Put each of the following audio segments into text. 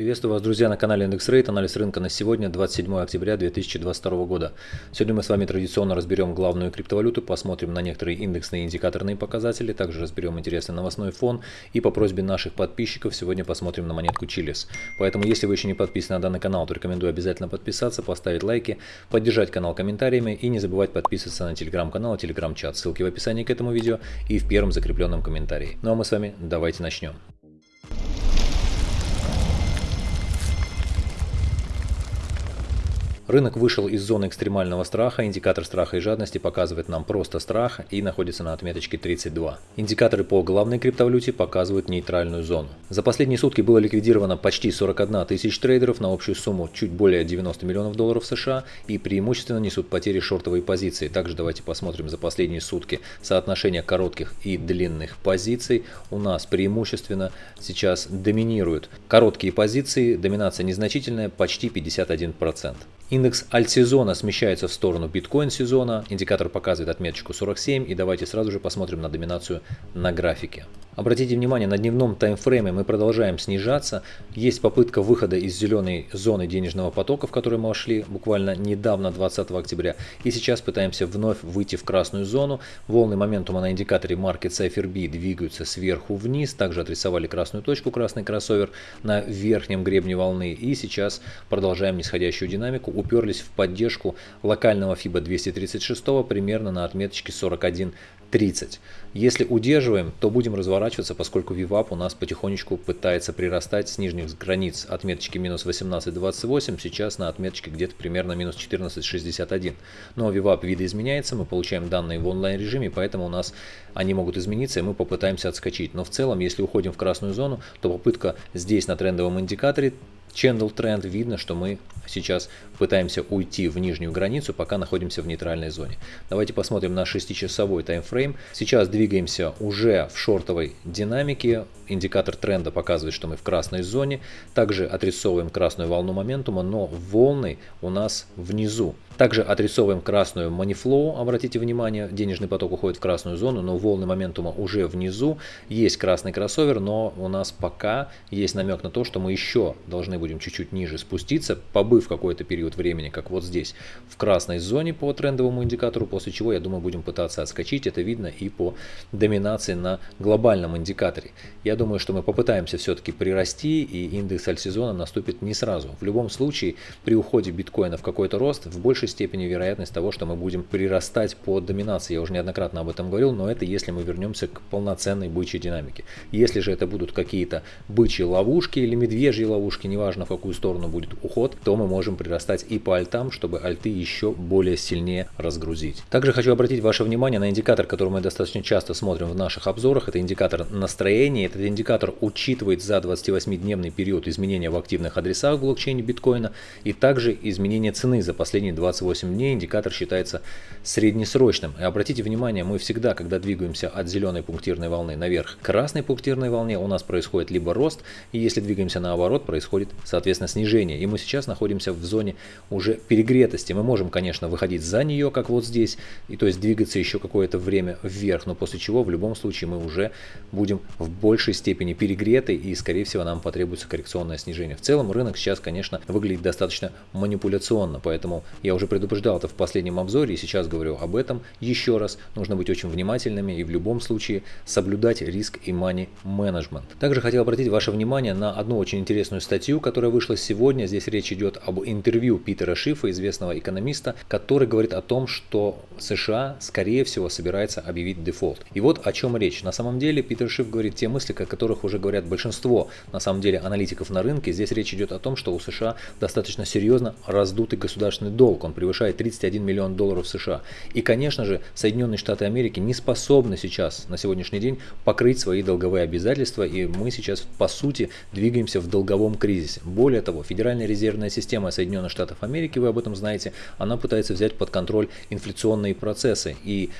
Приветствую вас, друзья, на канале Индекс Рейт. Анализ рынка на сегодня, 27 октября 2022 года. Сегодня мы с вами традиционно разберем главную криптовалюту, посмотрим на некоторые индексные и индикаторные показатели, также разберем интересный новостной фон и по просьбе наших подписчиков сегодня посмотрим на монетку Чилис. Поэтому, если вы еще не подписаны на данный канал, то рекомендую обязательно подписаться, поставить лайки, поддержать канал комментариями и не забывать подписываться на телеграм-канал и телеграм-чат. Ссылки в описании к этому видео и в первом закрепленном комментарии. Ну а мы с вами давайте начнем. Рынок вышел из зоны экстремального страха, индикатор страха и жадности показывает нам просто страх и находится на отметочке 32. Индикаторы по главной криптовалюте показывают нейтральную зону. За последние сутки было ликвидировано почти 41 тысяч трейдеров на общую сумму чуть более 90 миллионов долларов США и преимущественно несут потери шортовые позиции. Также давайте посмотрим за последние сутки соотношение коротких и длинных позиций. У нас преимущественно сейчас доминируют короткие позиции, доминация незначительная, почти 51%. Индекс альт-сезона смещается в сторону биткоин-сезона, индикатор показывает отметочку 47 и давайте сразу же посмотрим на доминацию на графике. Обратите внимание, на дневном таймфрейме мы продолжаем снижаться. Есть попытка выхода из зеленой зоны денежного потока, в которую мы вошли буквально недавно, 20 октября. И сейчас пытаемся вновь выйти в красную зону. Волны моментума на индикаторе Market Cipher B двигаются сверху вниз. Также отрисовали красную точку, красный кроссовер на верхнем гребне волны. И сейчас продолжаем нисходящую динамику. Уперлись в поддержку локального FIBA 236 примерно на отметочке 41 30. Если удерживаем, то будем разворачиваться, поскольку VWAP у нас потихонечку пытается прирастать с нижних границ отметочки минус 18.28, сейчас на отметочке где-то примерно минус 14.61. Но VWAP видоизменяется, мы получаем данные в онлайн режиме, поэтому у нас они могут измениться и мы попытаемся отскочить. Но в целом, если уходим в красную зону, то попытка здесь на трендовом индикаторе Channel тренд видно, что мы сейчас пытаемся уйти в нижнюю границу, пока находимся в нейтральной зоне. Давайте посмотрим на 6-часовой таймфрейм. Сейчас двигаемся уже в шортовой динамике. Индикатор тренда показывает, что мы в красной зоне. Также отрисовываем красную волну моментума, но волны у нас внизу. Также отрисовываем красную манифлоу, обратите внимание, денежный поток уходит в красную зону, но волны моментума уже внизу. Есть красный кроссовер, но у нас пока есть намек на то, что мы еще должны будем чуть-чуть ниже спуститься, побыв какой-то период времени, как вот здесь, в красной зоне по трендовому индикатору, после чего, я думаю, будем пытаться отскочить. Это видно и по доминации на глобальном индикаторе. Я думаю, что мы попытаемся все-таки прирасти, и индекс альсезона наступит не сразу. В любом случае, при уходе биткоина в какой-то рост, в большей степени вероятность того, что мы будем прирастать по доминации. Я уже неоднократно об этом говорил, но это если мы вернемся к полноценной бычьей динамике. Если же это будут какие-то бычьи ловушки или медвежьи ловушки, неважно в какую сторону будет уход, то мы можем прирастать и по альтам, чтобы альты еще более сильнее разгрузить. Также хочу обратить ваше внимание на индикатор, который мы достаточно часто смотрим в наших обзорах. Это индикатор настроения. Этот индикатор учитывает за 28-дневный период изменения в активных адресах в блокчейне биткоина и также изменение цены за последние 20 28 дней индикатор считается среднесрочным. И обратите внимание, мы всегда, когда двигаемся от зеленой пунктирной волны наверх к красной пунктирной волне, у нас происходит либо рост, и если двигаемся наоборот, происходит, соответственно, снижение. И мы сейчас находимся в зоне уже перегретости. Мы можем, конечно, выходить за нее, как вот здесь, и то есть двигаться еще какое-то время вверх, но после чего в любом случае мы уже будем в большей степени перегреты, и, скорее всего, нам потребуется коррекционное снижение. В целом рынок сейчас, конечно, выглядит достаточно манипуляционно, поэтому я уже предупреждал это в последнем обзоре и сейчас говорю об этом еще раз. Нужно быть очень внимательными и в любом случае соблюдать риск и money management. Также хотел обратить ваше внимание на одну очень интересную статью, которая вышла сегодня. Здесь речь идет об интервью Питера Шифа, известного экономиста, который говорит о том, что США скорее всего собирается объявить дефолт. И вот о чем речь. На самом деле Питер Шиф говорит те мысли, о которых уже говорят большинство на самом деле аналитиков на рынке. Здесь речь идет о том, что у США достаточно серьезно раздутый государственный долг. Он превышает 31 миллион долларов США. И, конечно же, Соединенные Штаты Америки не способны сейчас, на сегодняшний день, покрыть свои долговые обязательства, и мы сейчас, по сути, двигаемся в долговом кризисе. Более того, Федеральная резервная система Соединенных Штатов Америки, вы об этом знаете, она пытается взять под контроль инфляционные процессы. И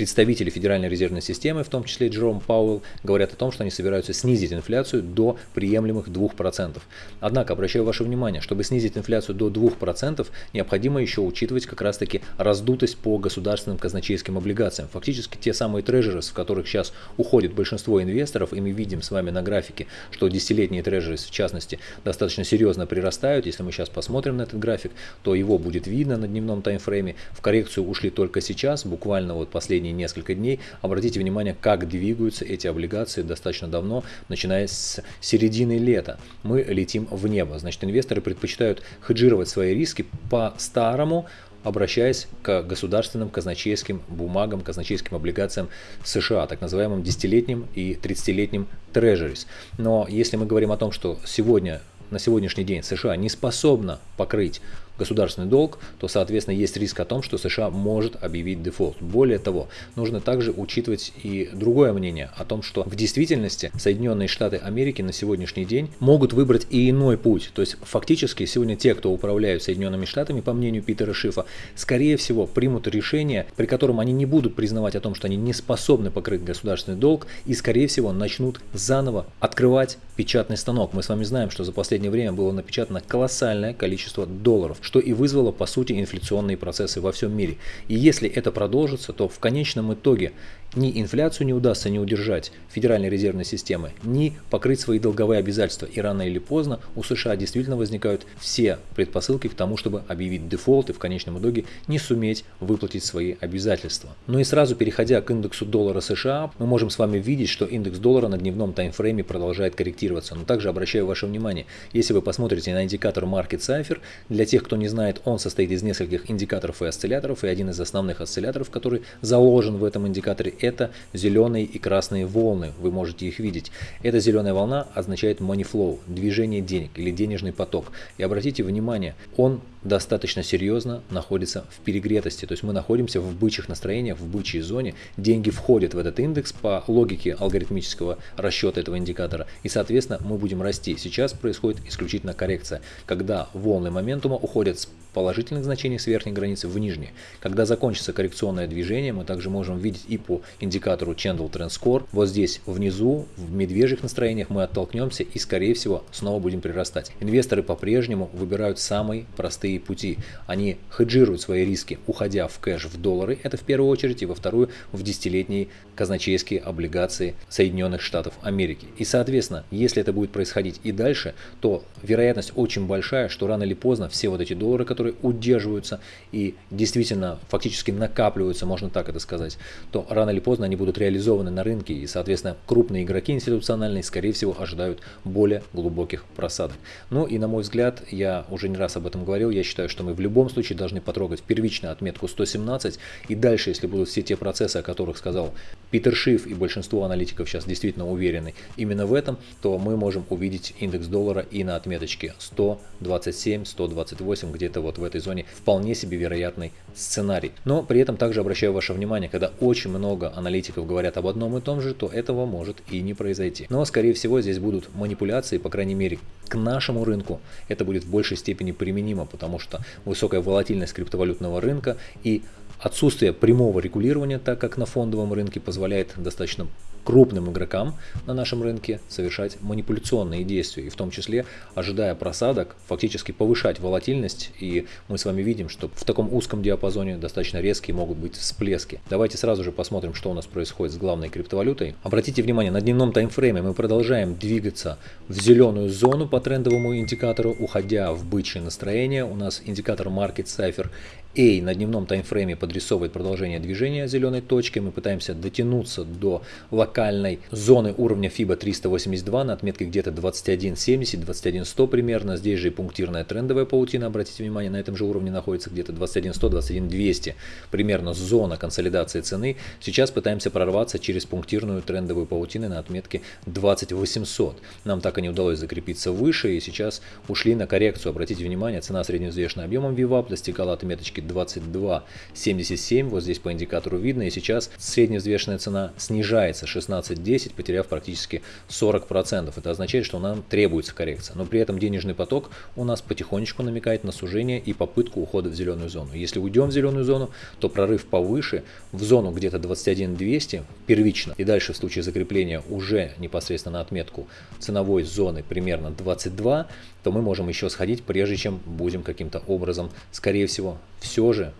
представители Федеральной резервной системы, в том числе Джером Пауэлл, говорят о том, что они собираются снизить инфляцию до приемлемых 2%. Однако, обращаю ваше внимание, чтобы снизить инфляцию до 2%, необходимо еще учитывать как раз-таки раздутость по государственным казначейским облигациям. Фактически те самые трежеры, в которых сейчас уходит большинство инвесторов, и мы видим с вами на графике, что десятилетние трежеры, в частности, достаточно серьезно прирастают. Если мы сейчас посмотрим на этот график, то его будет видно на дневном таймфрейме. В коррекцию ушли только сейчас, буквально вот последние несколько дней. Обратите внимание, как двигаются эти облигации достаточно давно, начиная с середины лета. Мы летим в небо. Значит, инвесторы предпочитают хеджировать свои риски по-старому, обращаясь к государственным казначейским бумагам, казначейским облигациям США, так называемым десятилетним и 30-летним трежерис. Но если мы говорим о том, что сегодня на сегодняшний день США не способна покрыть государственный долг, то, соответственно, есть риск о том, что США может объявить дефолт. Более того, нужно также учитывать и другое мнение о том, что в действительности Соединенные Штаты Америки на сегодняшний день могут выбрать и иной путь. То есть фактически сегодня те, кто управляют Соединенными Штатами, по мнению Питера Шифа, скорее всего примут решение, при котором они не будут признавать о том, что они не способны покрыть государственный долг и, скорее всего, начнут заново открывать печатный станок. Мы с вами знаем, что за последнее время было напечатано колоссальное количество долларов, что и вызвало по сути инфляционные процессы во всем мире. И если это продолжится, то в конечном итоге ни инфляцию не удастся не удержать Федеральной резервной системы, ни покрыть свои долговые обязательства. И рано или поздно у США действительно возникают все предпосылки к тому, чтобы объявить дефолт и в конечном итоге не суметь выплатить свои обязательства. Ну и сразу переходя к индексу доллара США, мы можем с вами видеть, что индекс доллара на дневном таймфрейме продолжает корректироваться. Но также обращаю ваше внимание, если вы посмотрите на индикатор Market Cipher, для тех, кто не знает, он состоит из нескольких индикаторов и осцилляторов, и один из основных осцилляторов, который заложен в этом индикаторе, это зеленые и красные волны, вы можете их видеть. Эта зеленая волна означает money flow, движение денег или денежный поток. И обратите внимание, он достаточно серьезно находится в перегретости, то есть мы находимся в бычьих настроениях, в бычьей зоне, деньги входят в этот индекс по логике алгоритмического расчета этого индикатора, и соответственно мы будем расти. Сейчас происходит исключительно коррекция, когда волны моментума уходят с положительных значений с верхней границы в нижние. Когда закончится коррекционное движение, мы также можем видеть и по индикатору Candle Trend Score. Вот здесь внизу, в медвежьих настроениях мы оттолкнемся и скорее всего снова будем прирастать. Инвесторы по-прежнему выбирают самые простые пути. Они хеджируют свои риски, уходя в кэш в доллары, это в первую очередь, и во вторую в десятилетние казначейские облигации Соединенных Штатов Америки. И соответственно, если это будет происходить и дальше, то вероятность очень большая, что рано или поздно все вот эти доллары, которые удерживаются и действительно фактически накапливаются, можно так это сказать, то рано или поздно они будут реализованы на рынке и, соответственно, крупные игроки институциональные, скорее всего, ожидают более глубоких просадок. Ну и, на мой взгляд, я уже не раз об этом говорил, я считаю, что мы в любом случае должны потрогать первичную отметку 117 и дальше, если будут все те процессы, о которых сказал Питер Шиф и большинство аналитиков сейчас действительно уверены именно в этом, то мы можем увидеть индекс доллара и на отметочке 127, 128, где-то вот в этой зоне вполне себе вероятный сценарий. Но при этом также обращаю ваше внимание, когда очень много аналитиков говорят об одном и том же, то этого может и не произойти. Но скорее всего здесь будут манипуляции, по крайней мере к нашему рынку это будет в большей степени применимо, потому что высокая волатильность криптовалютного рынка и отсутствие прямого регулирования, так как на фондовом рынке позволяет достаточно крупным игрокам на нашем рынке совершать манипуляционные действия, и в том числе, ожидая просадок, фактически повышать волатильность, и мы с вами видим, что в таком узком диапазоне достаточно резкие могут быть всплески. Давайте сразу же посмотрим, что у нас происходит с главной криптовалютой. Обратите внимание, на дневном таймфрейме мы продолжаем двигаться в зеленую зону по трендовому индикатору, уходя в бычье настроение. У нас индикатор Market Cipher A на дневном таймфрейме подрисовывает продолжение движения зеленой точки. Мы пытаемся дотянуться до локальной зоны уровня FIBA 382 на отметке где-то 21.70, 21.100 примерно. Здесь же и пунктирная трендовая паутина, обратите внимание, на этом же уровне находится где-то 21.100, 21.200. Примерно зона консолидации цены. Сейчас пытаемся прорваться через пунктирную трендовую паутину на отметке 2800. Нам так и не удалось закрепиться выше и сейчас ушли на коррекцию. Обратите внимание, цена средневзвешенным объемом VWAP достигала отметочки точки 22.77, вот здесь по индикатору видно, и сейчас средневзвешенная цена снижается, 16.10, потеряв практически 40%. Это означает, что нам требуется коррекция. Но при этом денежный поток у нас потихонечку намекает на сужение и попытку ухода в зеленую зону. Если уйдем в зеленую зону, то прорыв повыше, в зону где-то 21.200 первично, и дальше в случае закрепления уже непосредственно на отметку ценовой зоны примерно 22, то мы можем еще сходить, прежде чем будем каким-то образом, скорее всего, все же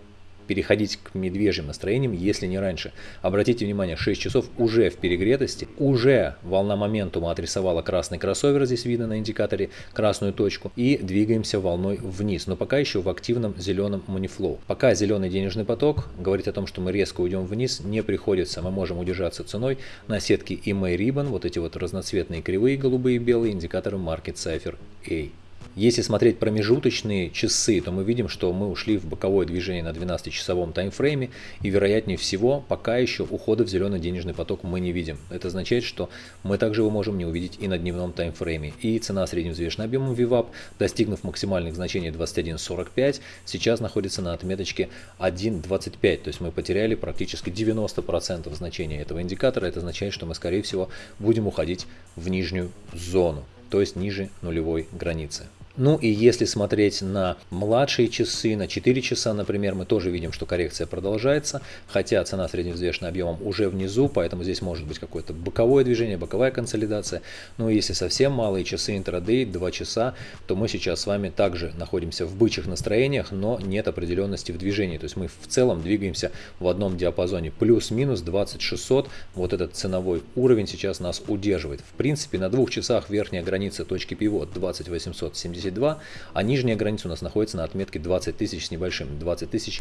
переходить к медвежьим настроениям, если не раньше. Обратите внимание, 6 часов уже в перегретости, уже волна моментума отрисовала красный кроссовер, здесь видно на индикаторе красную точку, и двигаемся волной вниз, но пока еще в активном зеленом манифлоу. Пока зеленый денежный поток говорит о том, что мы резко уйдем вниз, не приходится, мы можем удержаться ценой на сетке EMA Ribbon, вот эти вот разноцветные кривые голубые и белые индикаторы Market Cipher A. Если смотреть промежуточные часы, то мы видим, что мы ушли в боковое движение на 12-часовом таймфрейме, и вероятнее всего, пока еще ухода в зеленый денежный поток мы не видим. Это означает, что мы также его можем не увидеть и на дневном таймфрейме. И цена средневзвешенным объемом VWAP, достигнув максимальных значений 21.45, сейчас находится на отметочке 1.25, то есть мы потеряли практически 90% значения этого индикатора. Это означает, что мы, скорее всего, будем уходить в нижнюю зону, то есть ниже нулевой границы. Ну и если смотреть на младшие часы, на 4 часа, например, мы тоже видим, что коррекция продолжается, хотя цена средневзвешенным объемом уже внизу, поэтому здесь может быть какое-то боковое движение, боковая консолидация. Ну и если совсем малые часы интрадей, 2 часа, то мы сейчас с вами также находимся в бычьих настроениях, но нет определенности в движении. То есть мы в целом двигаемся в одном диапазоне плюс-минус 2600. Вот этот ценовой уровень сейчас нас удерживает. В принципе, на двух часах верхняя граница точки пивот 20870 72, а нижняя граница у нас находится на отметке 20 тысяч с небольшим, 20 тысяч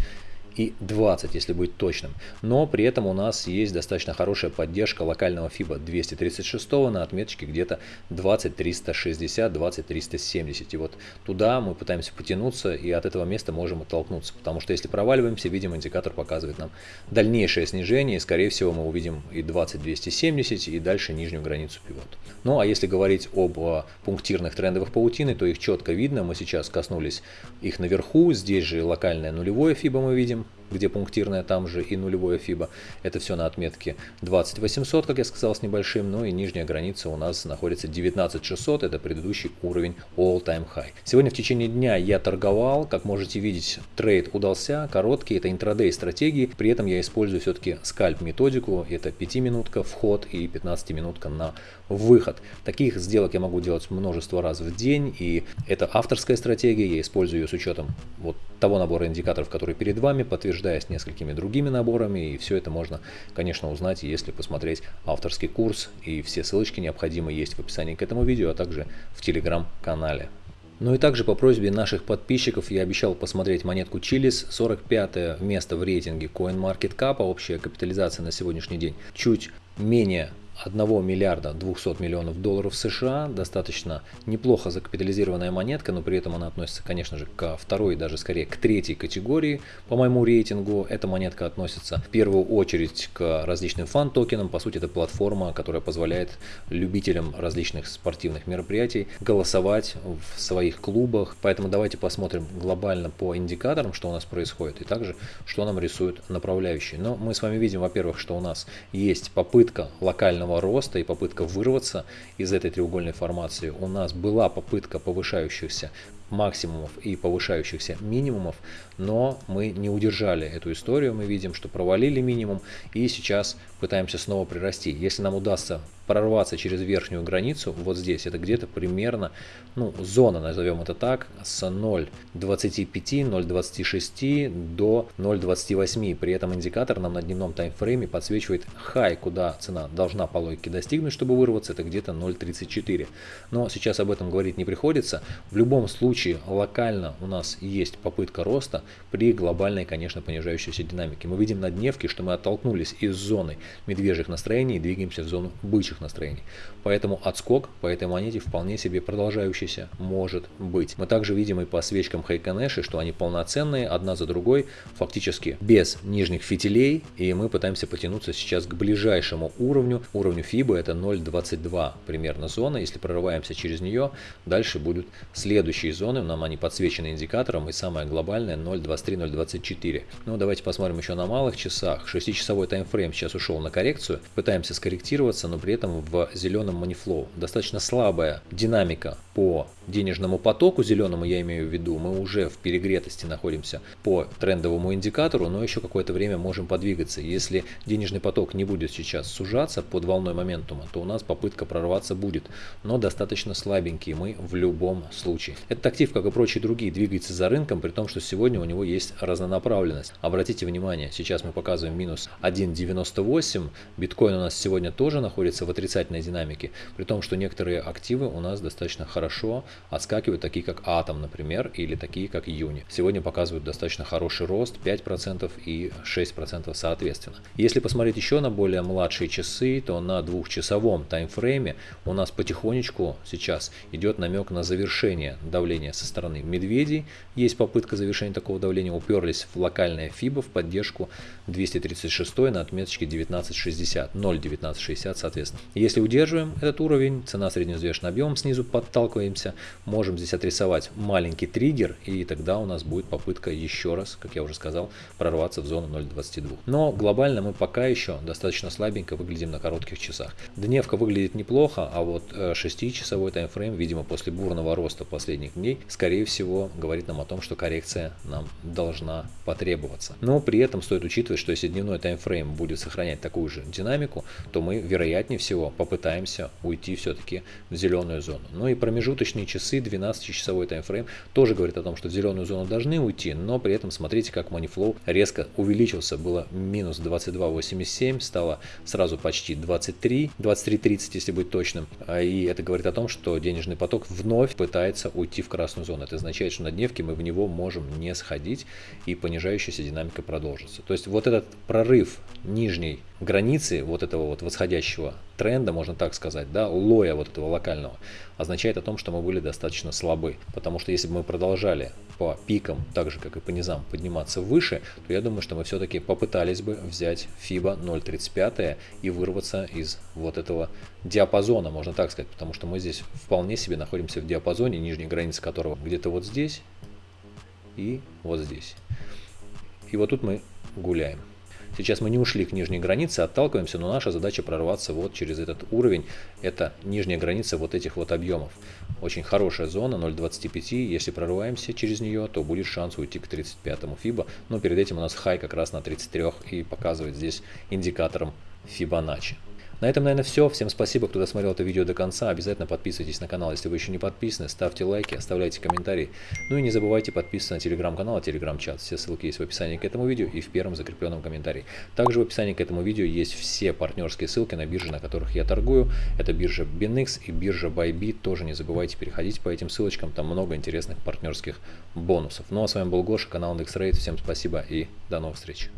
и 20, если быть точным. Но при этом у нас есть достаточно хорошая поддержка локального FIBA 236 на отметке где-то 20 360, 20 370. И вот туда мы пытаемся потянуться и от этого места можем оттолкнуться. Потому что если проваливаемся, видим, индикатор показывает нам дальнейшее снижение. И скорее всего мы увидим и 20 270 и дальше нижнюю границу пивот. Ну а если говорить об а, пунктирных трендовых паутины, то их четко видно. Мы сейчас коснулись их наверху. Здесь же локальное нулевое FIBA мы видим Bacon. Где пунктирная, там же и нулевое FIBA. Это все на отметке 20800, как я сказал, с небольшим. Ну и нижняя граница у нас находится 19600, это предыдущий уровень all-time high. Сегодня в течение дня я торговал, как можете видеть, трейд удался, короткий, это интрадей стратегии. При этом я использую все-таки скальп методику, это 5 минутка вход и 15 минутка на выход. Таких сделок я могу делать множество раз в день, и это авторская стратегия, я использую ее с учетом вот того набора индикаторов, который перед вами, подтверждаясь несколькими другими наборами, и все это можно, конечно, узнать, если посмотреть авторский курс, и все ссылочки необходимые есть в описании к этому видео, а также в телеграм-канале. Ну и также по просьбе наших подписчиков я обещал посмотреть монетку Чилис, 45 место в рейтинге CoinMarketCap, общая капитализация на сегодняшний день чуть менее 1 миллиарда 200 миллионов долларов США, достаточно неплохо закапитализированная монетка, но при этом она относится, конечно же, ко второй, даже скорее к третьей категории по моему рейтингу. Эта монетка относится в первую очередь к различным фан-токенам, по сути это платформа, которая позволяет любителям различных спортивных мероприятий голосовать в своих клубах, поэтому давайте посмотрим глобально по индикаторам, что у нас происходит, и также, что нам рисуют направляющие. Но мы с вами видим, во-первых, что у нас есть попытка локального локального роста и попытка вырваться из этой треугольной формации. У нас была попытка повышающихся максимумов и повышающихся минимумов, но мы не удержали эту историю, мы видим, что провалили минимум и сейчас пытаемся снова прирасти. Если нам удастся прорваться через верхнюю границу, вот здесь, это где-то примерно, ну, зона, назовем это так, с 0.25, 0.26 до 0.28. При этом индикатор нам на дневном таймфрейме подсвечивает хай, куда цена должна по логике достигнуть, чтобы вырваться, это где-то 0.34. Но сейчас об этом говорить не приходится. В любом случае, локально у нас есть попытка роста при глобальной, конечно, понижающейся динамике. Мы видим на дневке, что мы оттолкнулись из зоны медвежьих настроений и двигаемся в зону бычьих лучших настроений. Поэтому отскок по этой монете вполне себе продолжающийся может быть. Мы также видим и по свечкам Хайконеши, что они полноценные, одна за другой, фактически без нижних фитилей, и мы пытаемся потянуться сейчас к ближайшему уровню, уровню FIBA, это 0.22 примерно зона, если прорываемся через нее, дальше будут следующие зоны, нам они подсвечены индикатором, и самое глобальное 0.23-0.24. Ну, давайте посмотрим еще на малых часах, 6-часовой таймфрейм сейчас ушел на коррекцию, пытаемся скорректироваться, но при этом в зеленом манифлоу. Достаточно слабая динамика по денежному потоку зеленому, я имею в виду, мы уже в перегретости находимся по трендовому индикатору, но еще какое-то время можем подвигаться. Если денежный поток не будет сейчас сужаться под волной моментума, то у нас попытка прорваться будет, но достаточно слабенький мы в любом случае. Этот актив, как и прочие другие, двигается за рынком, при том, что сегодня у него есть разнонаправленность. Обратите внимание, сейчас мы показываем минус 1.98, биткоин у нас сегодня тоже находится в отрицательной динамике, при том, что некоторые активы у нас достаточно хорошо отскакивают, такие как Атом, например, или такие как Юни. Сегодня показывают достаточно хороший рост, 5% и 6% соответственно. Если посмотреть еще на более младшие часы, то на двухчасовом таймфрейме у нас потихонечку сейчас идет намек на завершение давления со стороны медведей. Есть попытка завершения такого давления, уперлись в локальное FIBA в поддержку 236 на отметочке 1960, 0.1960 соответственно. Если удерживаем этот уровень, цена средневзвешенным объемом снизу подталкиваемся, можем здесь отрисовать маленький триггер, и тогда у нас будет попытка еще раз, как я уже сказал, прорваться в зону 0.22. Но глобально мы пока еще достаточно слабенько выглядим на коротких часах. Дневка выглядит неплохо, а вот 6-часовой э, таймфрейм, видимо, после бурного роста последних дней, скорее всего, говорит нам о том, что коррекция нам должна потребоваться. Но при этом стоит учитывать, что если дневной таймфрейм будет сохранять такую же динамику, то мы, вероятнее всего, попытаемся уйти все-таки в зеленую зону. Ну и промежуточные часы, 12-часовой таймфрейм, тоже говорит о том, что в зеленую зону должны уйти, но при этом смотрите, как манифлоу резко увеличился. Было минус 22.87, стало сразу почти 23, 23.30, если быть точным. А, и это говорит о том, что денежный поток вновь пытается уйти в красную зону. Это означает, что на дневке мы в него можем не сходить и понижающаяся динамика продолжится. То есть вот этот прорыв нижней границы вот этого вот восходящего тренда, можно так сказать, да, лоя вот этого локального, означает о том, что мы были достаточно слабы. Потому что если бы мы продолжали по пикам, так же как и по низам, подниматься выше, то я думаю, что мы все-таки попытались бы взять FIBA 0.35 и вырваться из вот этого диапазона, можно так сказать, потому что мы здесь вполне себе находимся в диапазоне, нижней границы которого где-то вот здесь и вот здесь. И вот тут мы гуляем. Сейчас мы не ушли к нижней границе, отталкиваемся, но наша задача прорваться вот через этот уровень. Это нижняя граница вот этих вот объемов. Очень хорошая зона 0.25. Если прорываемся через нее, то будет шанс уйти к 35 фиба. Но перед этим у нас хай как раз на 33 и показывает здесь индикатором Fibonacci. На этом, наверное, все. Всем спасибо, кто досмотрел это видео до конца. Обязательно подписывайтесь на канал, если вы еще не подписаны. Ставьте лайки, оставляйте комментарии. Ну и не забывайте подписываться на телеграм-канал, телеграм-чат. Все ссылки есть в описании к этому видео и в первом закрепленном комментарии. Также в описании к этому видео есть все партнерские ссылки на биржи, на которых я торгую. Это биржа BinX и биржа Bybit. Тоже не забывайте переходить по этим ссылочкам. Там много интересных партнерских бонусов. Ну а с вами был Гоша, канал IndexRate. Всем спасибо и до новых встреч.